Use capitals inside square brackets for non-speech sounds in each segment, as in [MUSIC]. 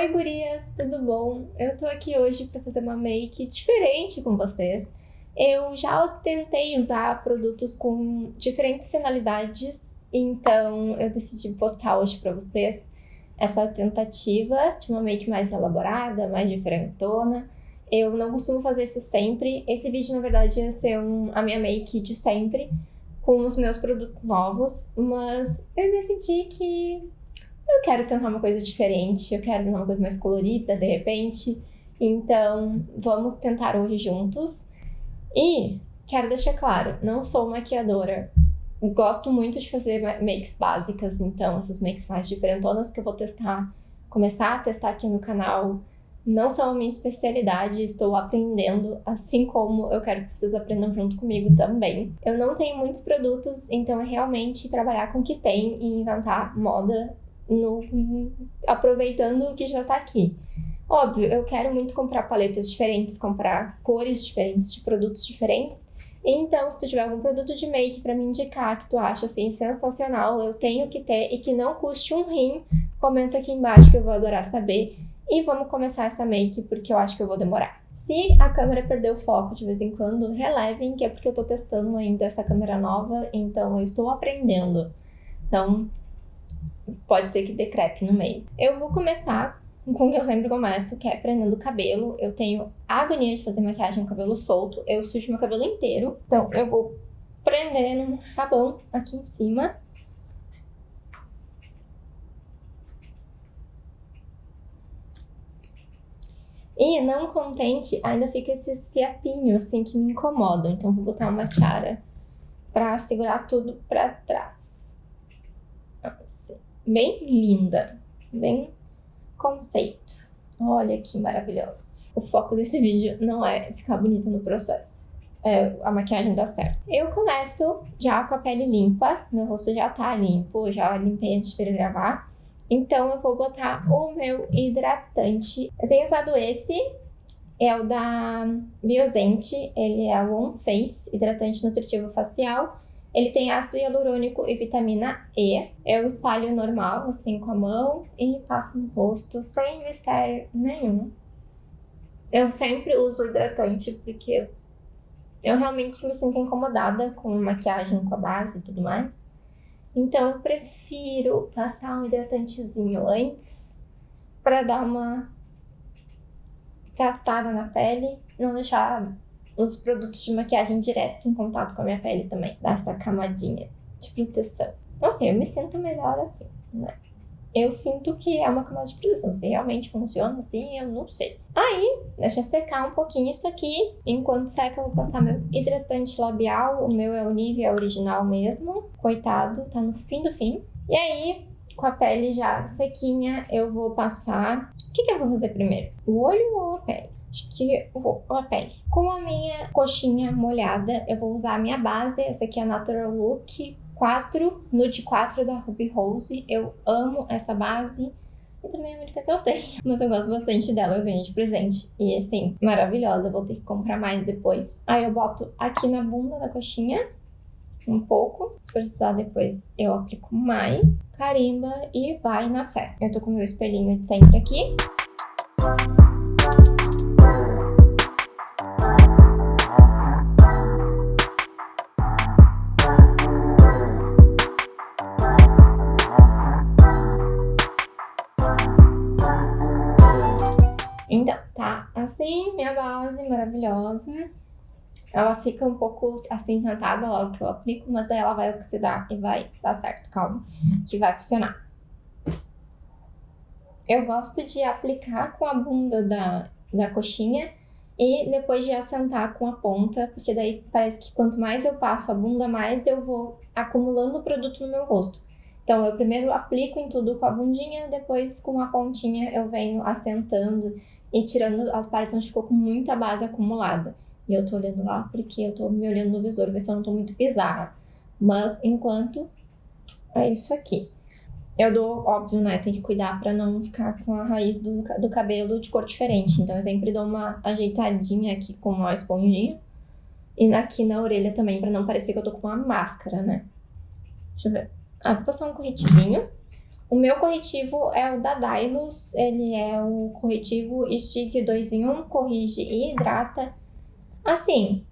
Oi gurias, tudo bom? Eu tô aqui hoje para fazer uma make diferente com vocês. Eu já tentei usar produtos com diferentes finalidades, então eu decidi postar hoje para vocês essa tentativa de uma make mais elaborada, mais diferentona. Eu não costumo fazer isso sempre. Esse vídeo, na verdade, ia ser um, a minha make de sempre, com os meus produtos novos, mas eu decidi que eu quero tentar uma coisa diferente, eu quero tentar uma coisa mais colorida, de repente. Então, vamos tentar hoje juntos. E quero deixar claro, não sou maquiadora. Gosto muito de fazer makes básicas, então essas makes mais diferentonas que eu vou testar, começar a testar aqui no canal, não são a minha especialidade, estou aprendendo, assim como eu quero que vocês aprendam junto comigo também. Eu não tenho muitos produtos, então é realmente trabalhar com o que tem e inventar moda no, aproveitando o que já tá aqui. Óbvio, eu quero muito comprar paletas diferentes, comprar cores diferentes de produtos diferentes. Então, se tu tiver algum produto de make para me indicar que tu acha assim sensacional, eu tenho que ter e que não custe um rim, comenta aqui embaixo que eu vou adorar saber. E vamos começar essa make porque eu acho que eu vou demorar. Se a câmera perder o foco de vez em quando, relevem que é porque eu tô testando ainda essa câmera nova, então eu estou aprendendo. Então, pode ser que decrepe no meio. Eu vou começar com o que eu sempre começo, que é prendendo o cabelo. Eu tenho agonia de fazer maquiagem com cabelo solto, eu sujo meu cabelo inteiro. Então eu vou prendendo um rabão aqui em cima. E não contente, ainda fica esses fiapinhos assim que me incomodam. Então vou botar uma tiara pra segurar tudo pra trás. Bem linda, bem conceito. Olha que maravilhosa. O foco desse vídeo não é ficar bonita no processo. É, a maquiagem dá certo. Eu começo já com a pele limpa, meu rosto já tá limpo, já limpei antes de gravar. Então eu vou botar o meu hidratante. Eu tenho usado esse, é o da Biosente, ele é o One Face Hidratante Nutritivo Facial. Ele tem ácido hialurônico e vitamina E. Eu espalho normal, assim, com a mão e passo no rosto sem mistério nenhum. Eu sempre uso hidratante porque eu realmente me sinto incomodada com maquiagem com a base e tudo mais. Então eu prefiro passar um hidratantezinho antes para dar uma tratada na pele, não deixar os produtos de maquiagem direto em contato com a minha pele também. Dá essa camadinha de proteção. Então, assim, eu me sinto melhor assim, né? Eu sinto que é uma camada de proteção. Se realmente funciona assim, eu não sei. Aí, deixa secar um pouquinho isso aqui. Enquanto seca, eu vou passar meu hidratante labial. O meu é o Nivea original mesmo. Coitado, tá no fim do fim. E aí, com a pele já sequinha, eu vou passar... O que, que eu vou fazer primeiro? O olho ou a pele? Acho que vou a pele. Com a minha coxinha molhada, eu vou usar a minha base. Essa aqui é a Natural Look 4, Nude 4 da Ruby Rose. Eu amo essa base. E também é a única que eu tenho. [LAUGHS] Mas eu gosto bastante dela, eu ganhei de presente. E assim, maravilhosa. Vou ter que comprar mais depois. Aí eu boto aqui na bunda da coxinha. Um pouco. Se precisar depois eu aplico mais. Carimba e vai na fé. Eu tô com meu espelhinho de sempre aqui. Assim minha base maravilhosa. Ela fica um pouco acinzentada logo que eu aplico, mas daí ela vai oxidar e vai dar certo, calma, que vai funcionar. Eu gosto de aplicar com a bunda da, da coxinha e depois de assentar com a ponta, porque daí parece que quanto mais eu passo a bunda, mais eu vou acumulando o produto no meu rosto. Então, eu primeiro aplico em tudo com a bundinha, depois com a pontinha eu venho assentando e tirando as partes onde ficou com muita base acumulada. E eu tô olhando lá porque eu tô me olhando no visor, ver se eu não tô muito bizarra. Mas, enquanto, é isso aqui. Eu dou, óbvio, né, tem que cuidar pra não ficar com a raiz do, do cabelo de cor diferente. Então, eu sempre dou uma ajeitadinha aqui com uma esponjinha. E aqui na orelha também, pra não parecer que eu tô com uma máscara, né? Deixa eu ver. Ah, vou passar um corretivinho. O meu corretivo é o da Dylos, ele é o corretivo Stick 2 em 1, corrige e hidrata. Assim,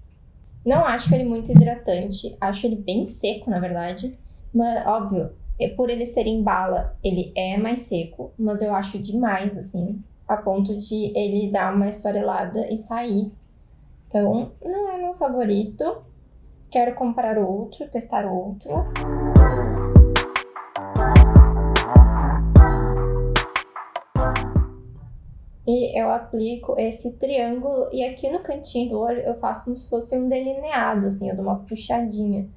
não acho ele muito hidratante, acho ele bem seco, na verdade. Mas, óbvio, por ele ser em bala, ele é mais seco, mas eu acho demais, assim, a ponto de ele dar uma esfarelada e sair. Então, não é meu favorito. Quero comprar outro, testar outro. E eu aplico esse triângulo e aqui no cantinho do olho eu faço como se fosse um delineado, assim, eu dou uma puxadinha.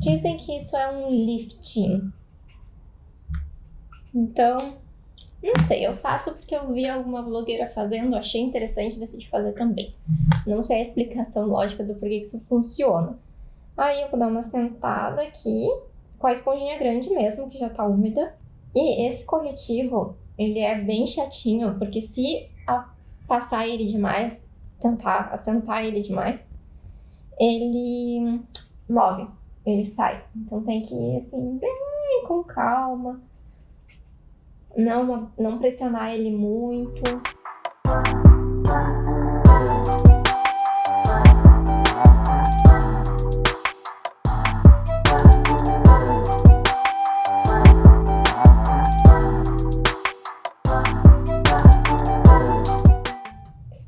Dizem que isso é um lifting. Então, não sei, eu faço porque eu vi alguma blogueira fazendo, achei interessante, decidi fazer também. Não sei a explicação [LAUGHS] lógica do porquê isso funciona. Aí eu vou dar uma sentada aqui, com a esponjinha grande mesmo, que já tá úmida. E esse corretivo, ele é bem chatinho, porque se passar ele demais, tentar assentar ele demais, ele move ele sai. Então tem que ir assim, bem com calma. Não, não pressionar ele muito.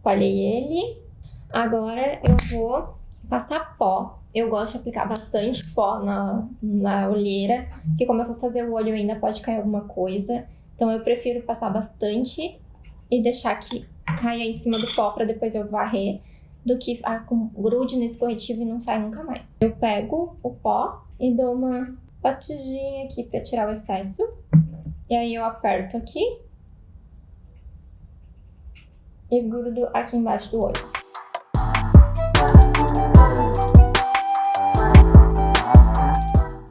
Espalhei ele. Agora eu vou passar pó eu gosto de aplicar bastante pó na, na olheira, porque como eu vou fazer o olho ainda pode cair alguma coisa. Então eu prefiro passar bastante e deixar que caia em cima do pó para depois eu varrer, do que ah, com grude nesse corretivo e não sai nunca mais. Eu pego o pó e dou uma batidinha aqui para tirar o excesso. E aí eu aperto aqui e grudo aqui embaixo do olho.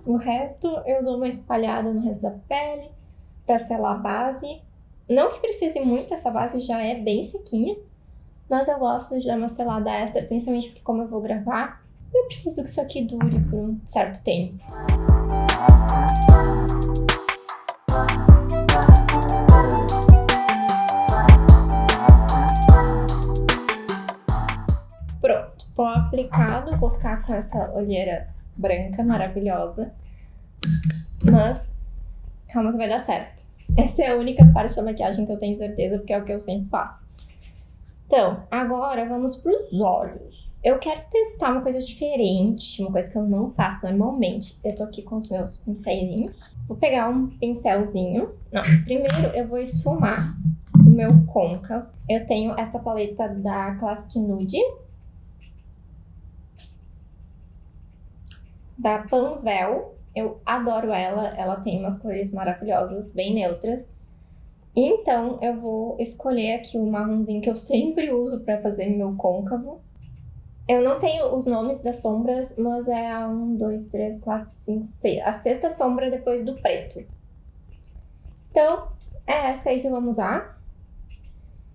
O resto eu dou uma espalhada no resto da pele para selar a base. Não que precise muito, essa base já é bem sequinha, mas eu gosto de dar uma selada extra, principalmente porque como eu vou gravar, eu preciso que isso aqui dure por um certo tempo. Pó aplicado, vou ficar com essa olheira branca, maravilhosa. Mas, calma que vai dar certo. Essa é a única parte da maquiagem que eu tenho certeza, porque é o que eu sempre faço. Então, agora vamos para os olhos. Eu quero testar uma coisa diferente, uma coisa que eu não faço normalmente. Eu tô aqui com os meus pincelzinhos. Vou pegar um pincelzinho. Não, primeiro eu vou esfumar o meu côncavo. Eu tenho essa paleta da Classic Nude. Da Panvel. Eu adoro ela, ela tem umas cores maravilhosas, bem neutras. Então, eu vou escolher aqui o marronzinho que eu sempre uso para fazer meu côncavo. Eu não tenho os nomes das sombras, mas é a 1, 2, 3, 4, 5, 6. A sexta sombra depois do preto. Então, é essa aí que vamos usar.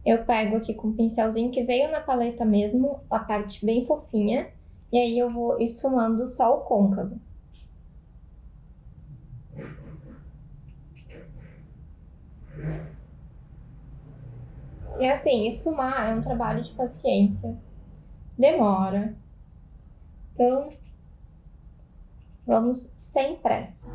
Eu pego aqui com o pincelzinho que veio na paleta mesmo, a parte bem fofinha. E aí eu vou esfumando só o côncavo. E assim, esfumar é um trabalho de paciência. Demora. Então, vamos sem pressa.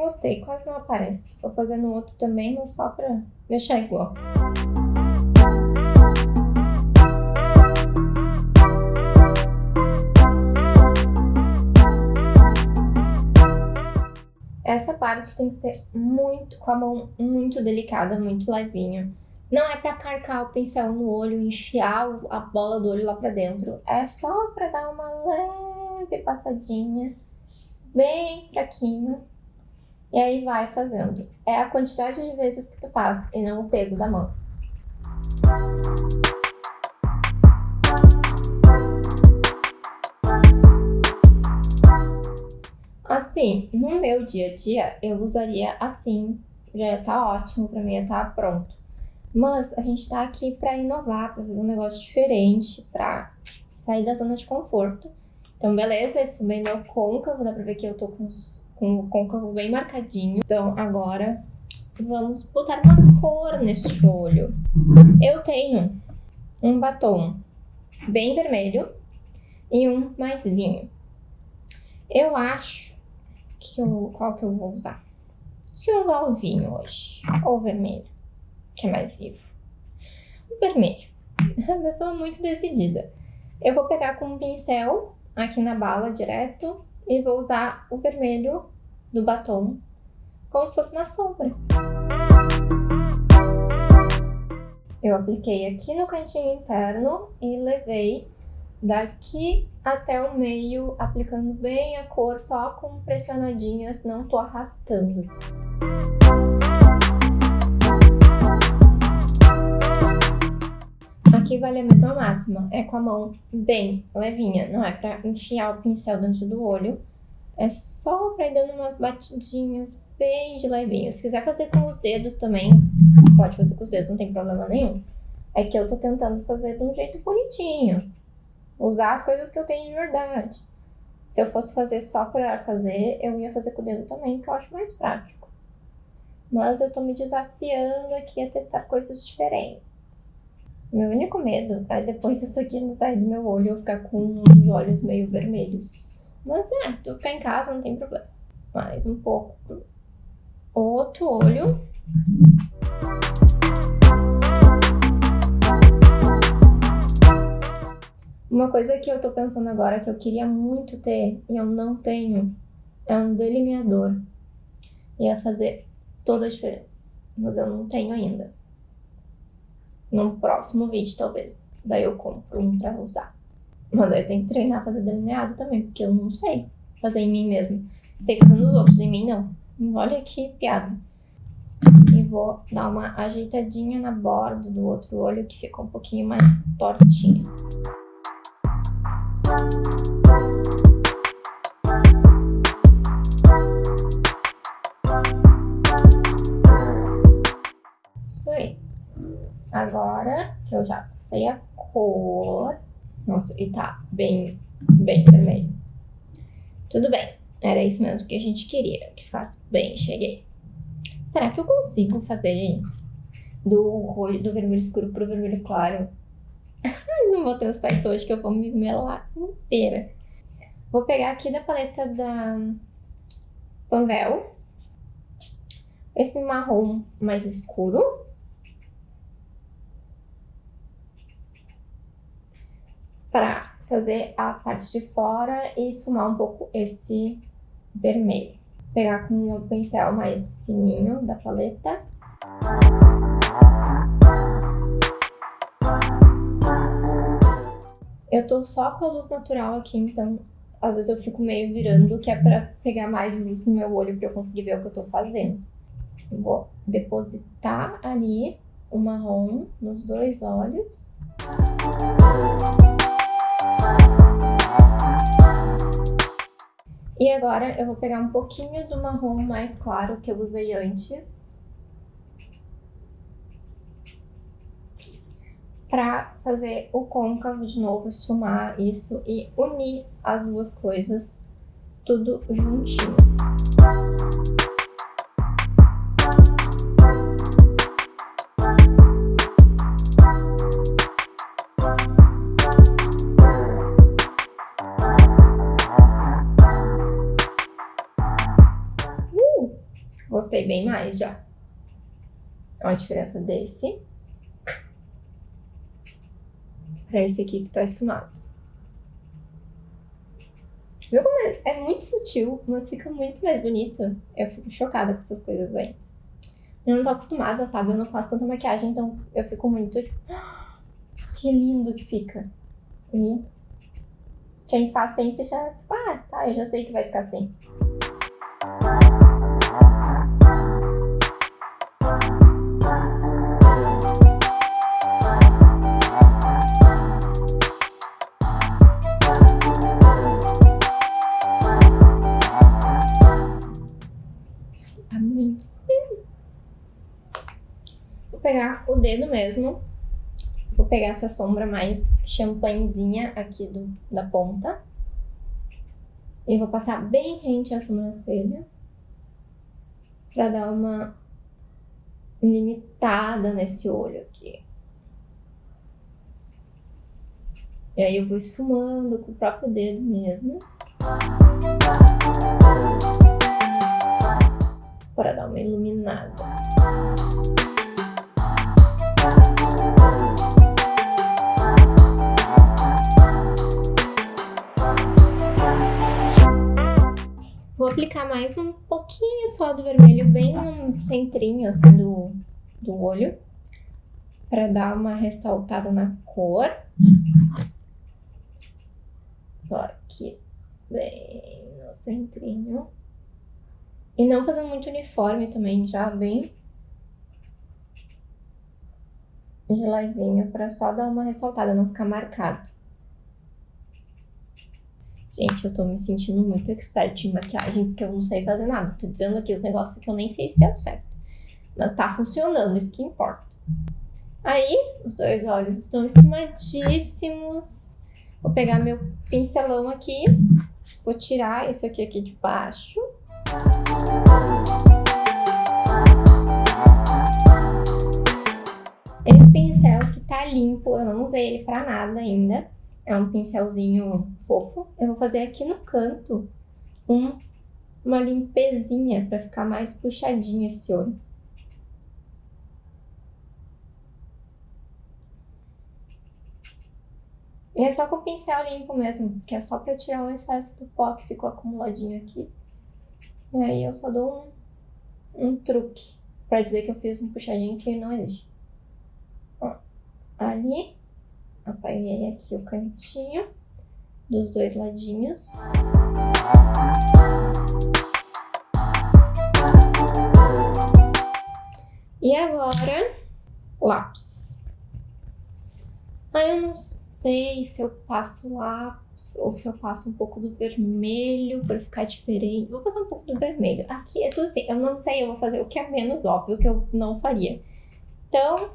Gostei, quase não aparece. Vou fazer no outro também, mas só pra deixar igual. Essa parte tem que ser muito, com a mão muito delicada, muito levinho. Não é pra carcar o pincel no olho, enfiar a bola do olho lá pra dentro. É só pra dar uma leve passadinha, bem fraquinho. E aí vai fazendo. É a quantidade de vezes que tu faz e não o peso da mão. Assim, no meu dia a dia, eu usaria assim, já tá ótimo, pra mim tá pronto. Mas a gente tá aqui para inovar, para fazer um negócio diferente, para sair da zona de conforto. Então, beleza, esfumei meu côncavo, dá pra ver que eu tô com, com o côncavo bem marcadinho. Então, agora vamos botar uma cor nesse olho. Eu tenho um batom bem vermelho e um mais vinho. Eu acho que eu, qual que eu vou usar? Acho que eu vou usar o vinho hoje, ou o vermelho, que é mais vivo. O vermelho. [LAUGHS] A pessoa muito decidida. Eu vou pegar com um pincel aqui na bala direto e vou usar o vermelho do batom como se fosse uma sombra. Eu apliquei aqui no cantinho interno e levei daqui até o meio, aplicando bem a cor, só com pressionadinhas, não tô arrastando. Aqui vale a mesma máxima, é com a mão bem levinha, não é pra enfiar o pincel dentro do olho, é só pra ir dando umas batidinhas bem de levinho. Se quiser fazer com os dedos também, pode fazer com os dedos, não tem problema nenhum. É que eu tô tentando fazer de um jeito bonitinho. Usar as coisas que eu tenho de verdade. Se eu fosse fazer só pra fazer, eu ia fazer com o dedo também, que eu acho mais prático. Mas eu tô me desafiando aqui a testar coisas diferentes. Meu único medo é depois disso aqui não sair do meu olho eu ficar com os olhos meio vermelhos. Mas é, tu ficar em casa não tem problema. Mais um pouco pro outro olho. Uma coisa que eu tô pensando agora que eu queria muito ter e eu não tenho é um delineador. Ia fazer toda a diferença, mas eu não tenho ainda. No próximo vídeo, talvez. Daí eu compro um pra usar. Mas daí eu tenho que treinar a fazer delineado também, porque eu não sei fazer em mim mesmo. Sei fazer nos outros, em mim não. Olha que piada. E vou dar uma ajeitadinha na borda do outro olho que ficou um pouquinho mais tortinha. Agora que eu já passei a cor... Nossa, e tá bem, bem vermelho. Tudo bem. Era isso mesmo que a gente queria, que ficasse bem, cheguei. Será que eu consigo fazer do, do vermelho escuro pro vermelho claro? [LAUGHS] Não vou testar isso hoje que eu vou me melar inteira. Vou pegar aqui da paleta da Panvel. Esse marrom mais escuro. Para fazer a parte de fora e esfumar um pouco esse vermelho. Pegar com um pincel mais fininho da paleta. Eu tô só com a luz natural aqui, então às vezes eu fico meio virando, que é pra pegar mais luz no meu olho pra eu conseguir ver o que eu tô fazendo. Vou depositar ali o marrom nos dois olhos. E agora eu vou pegar um pouquinho do marrom mais claro que eu usei antes. Pra fazer o côncavo de novo, esfumar isso e unir as duas coisas tudo juntinho. Gostei bem mais já. Olha a diferença desse para esse aqui que tá esfumado. Viu como é? é muito sutil, mas fica muito mais bonito. Eu fico chocada com essas coisas aí. Eu não tô acostumada, sabe? Eu não faço tanta maquiagem, então eu fico muito tipo, que lindo que fica. E quem faz sempre já, tipo, ah, tá, eu já sei que vai ficar assim. Dedo mesmo. Vou pegar essa sombra mais champanhezinha aqui do, da ponta. E vou passar bem rente a sobrancelha. Pra dar uma limitada nesse olho aqui. E aí eu vou esfumando com o próprio dedo mesmo. Para dar uma iluminada. Vou aplicar mais um pouquinho só do vermelho, bem no centrinho assim do, do olho. Para dar uma ressaltada na cor. Só aqui, bem no centrinho. E não fazer muito uniforme também, já bem de levinho, pra só dar uma ressaltada, não ficar marcado. Gente, eu tô me sentindo muito expert em maquiagem, porque eu não sei fazer nada. Tô dizendo aqui os negócios que eu nem sei se é o certo. Mas tá funcionando, isso que importa. Aí, os dois olhos estão esfumadíssimos. Vou pegar meu pincelão aqui, vou tirar isso aqui, aqui de baixo. Esse pincel que tá limpo, eu não usei ele pra nada ainda. É um pincelzinho fofo. Eu vou fazer aqui no canto um, uma limpezinha pra ficar mais puxadinho esse olho. E é só com o pincel limpo mesmo, que é só pra tirar o excesso do pó que ficou acumuladinho aqui. E aí eu só dou um, um truque pra dizer que eu fiz um puxadinho que não existe. Ó, ali, apaguei aqui o cantinho dos dois ladinhos. E agora, lápis. Aí eu não sei se eu passo lápis ou se eu passo um pouco do vermelho para ficar diferente. Vou passar um pouco do vermelho. Aqui é tudo assim, eu não sei, eu vou fazer o que é menos óbvio, que eu não faria. Então,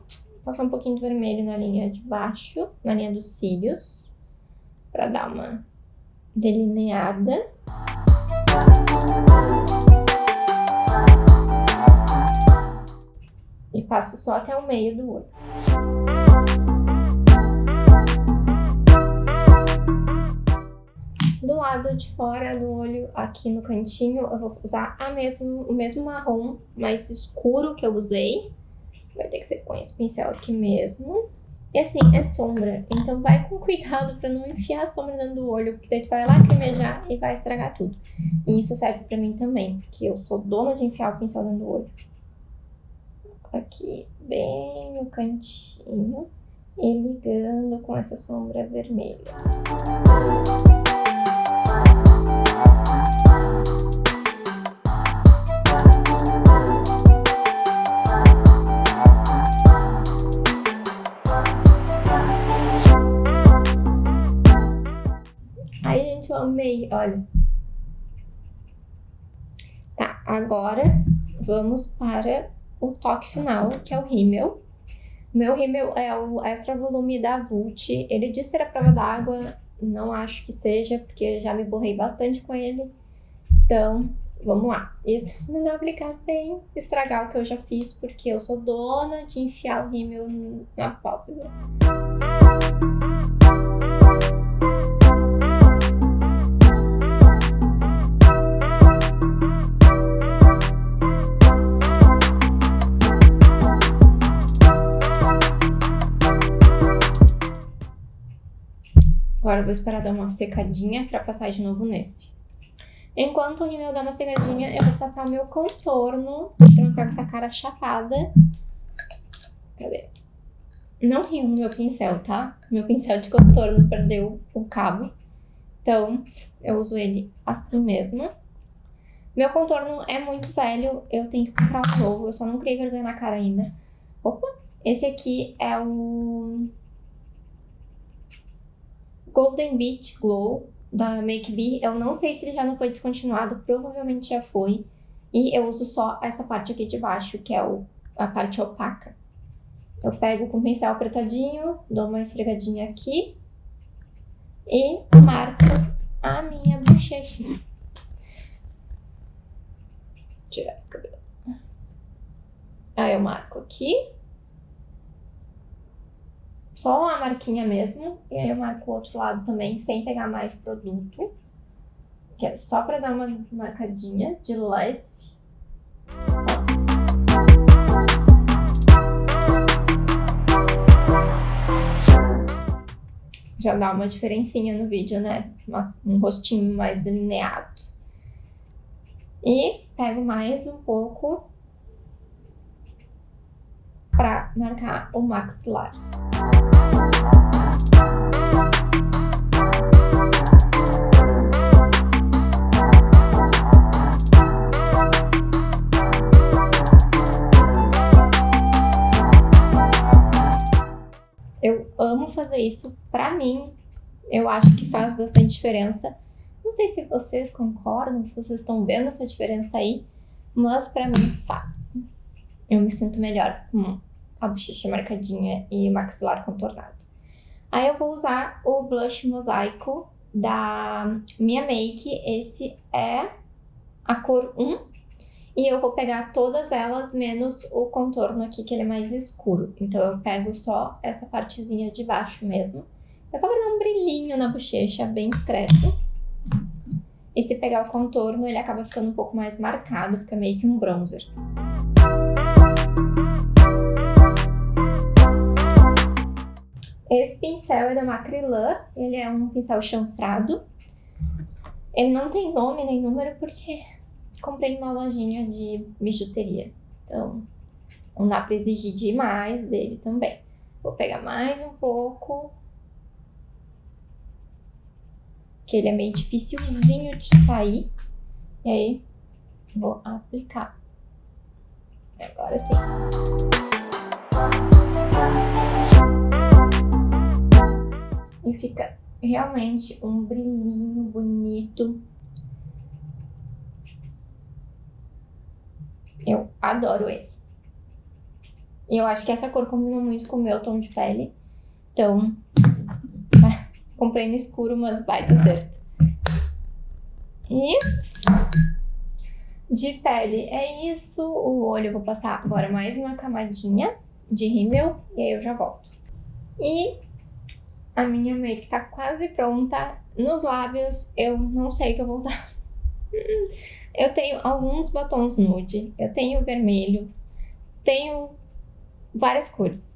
passar um pouquinho de vermelho na linha de baixo, na linha dos cílios, para dar uma delineada. E passo só até o meio do olho. Do lado de fora do olho, aqui no cantinho, eu vou usar a mesmo, o mesmo marrom mais escuro que eu usei. Vai ter que ser com esse pincel aqui mesmo. E assim, é sombra, então vai com cuidado pra não enfiar a sombra dentro do olho, porque daí tu vai lacrimejar e vai estragar tudo. E isso serve pra mim também, porque eu sou dona de enfiar o pincel dentro do olho. Aqui, bem no cantinho, e ligando com essa sombra vermelha. Amei, olha. Tá, agora vamos para o toque final, que é o rímel. O meu rímel é o Extra Volume da Vult. Ele disse ser a prova d'água, não acho que seja, porque já me borrei bastante com ele. Então, vamos lá. Isso [LAUGHS] não aplicar sem estragar o que eu já fiz, porque eu sou dona de enfiar o rímel na pálpebra. Agora vou esperar dar uma secadinha pra passar de novo nesse. Enquanto o rímel dá uma secadinha, eu vou passar o meu contorno pra não ficar com essa cara chapada. Cadê? Não rio no meu pincel, tá? Meu pincel de contorno perdeu o cabo. Então, eu uso ele assim mesmo. Meu contorno é muito velho, eu tenho que comprar um novo. Eu só não criei vergonha na cara ainda. Opa! Esse aqui é o Golden Beach Glow da Make Be, eu não sei se ele já não foi descontinuado, provavelmente já foi. E eu uso só essa parte aqui de baixo, que é o, a parte opaca. Eu pego com o pincel apertadinho, dou uma esfregadinha aqui e marco a minha bochecha. Tirar esse cabelo. Aí eu marco aqui. Só uma marquinha mesmo. E aí eu marco o outro lado também, sem pegar mais produto. Que é só pra dar uma marcadinha de leve. já dá uma diferencinha no vídeo, né? Uma, um rostinho mais delineado. E pego mais um pouco para marcar o maxilar. Eu amo fazer isso. Pra mim, eu acho que faz bastante diferença. Não sei se vocês concordam, se vocês estão vendo essa diferença aí, mas pra mim faz. Eu me sinto melhor com a bochecha marcadinha e o maxilar contornado. Aí eu vou usar o blush mosaico da minha Make. Esse é a cor 1 e eu vou pegar todas elas, menos o contorno aqui, que ele é mais escuro. Então eu pego só essa partezinha de baixo mesmo. É só pra dar um brilhinho na bochecha, bem discreto. E se pegar o contorno, ele acaba ficando um pouco mais marcado, fica meio que um bronzer. Esse pincel é da Macrylan, ele é um pincel chanfrado. Ele não tem nome nem número porque comprei numa lojinha de bijuteria. Então, não dá pra exigir demais dele também. Vou pegar mais um pouco. Que ele é meio dificilzinho de sair. E aí, vou aplicar. Agora sim. E fica realmente um brilhinho bonito. Eu adoro ele. E eu acho que essa cor combina muito com o meu tom de pele. Então, [LAUGHS] comprei no escuro, mas vai dar certo. E de pele é isso. O olho eu vou passar agora mais uma camadinha de rímel e aí eu já volto. E a minha make tá quase pronta. Nos lábios eu não sei o que eu vou usar. [LAUGHS] Eu tenho alguns batons nude, eu tenho vermelhos, tenho várias cores.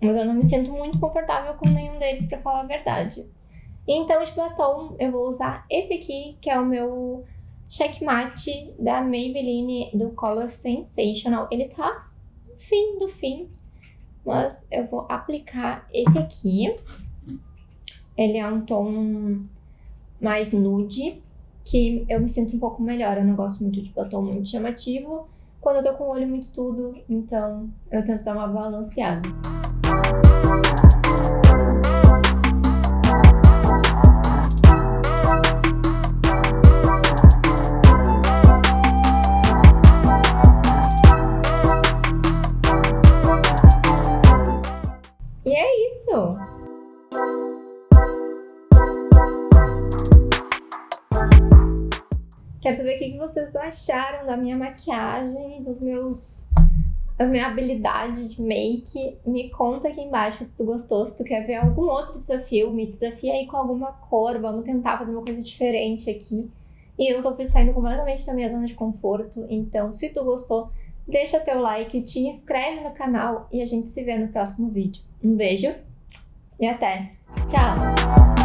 Mas eu não me sinto muito confortável com nenhum deles, pra falar a verdade. Então, de batom, eu vou usar esse aqui, que é o meu Checkmate da Maybelline do Color Sensational. Ele tá fim do fim, mas eu vou aplicar esse aqui. Ele é um tom mais nude, que eu me sinto um pouco melhor. Eu não gosto muito de batom muito chamativo. Quando eu tô com o olho muito tudo, então eu tento dar uma balanceada. Acharam da minha maquiagem, dos meus... a minha habilidade de make. Me conta aqui embaixo se tu gostou, se tu quer ver algum outro desafio, me desafia aí com alguma cor, vamos tentar fazer uma coisa diferente aqui. E eu tô saindo completamente da minha zona de conforto, então se tu gostou, deixa teu like, te inscreve no canal e a gente se vê no próximo vídeo. Um beijo e até! Tchau!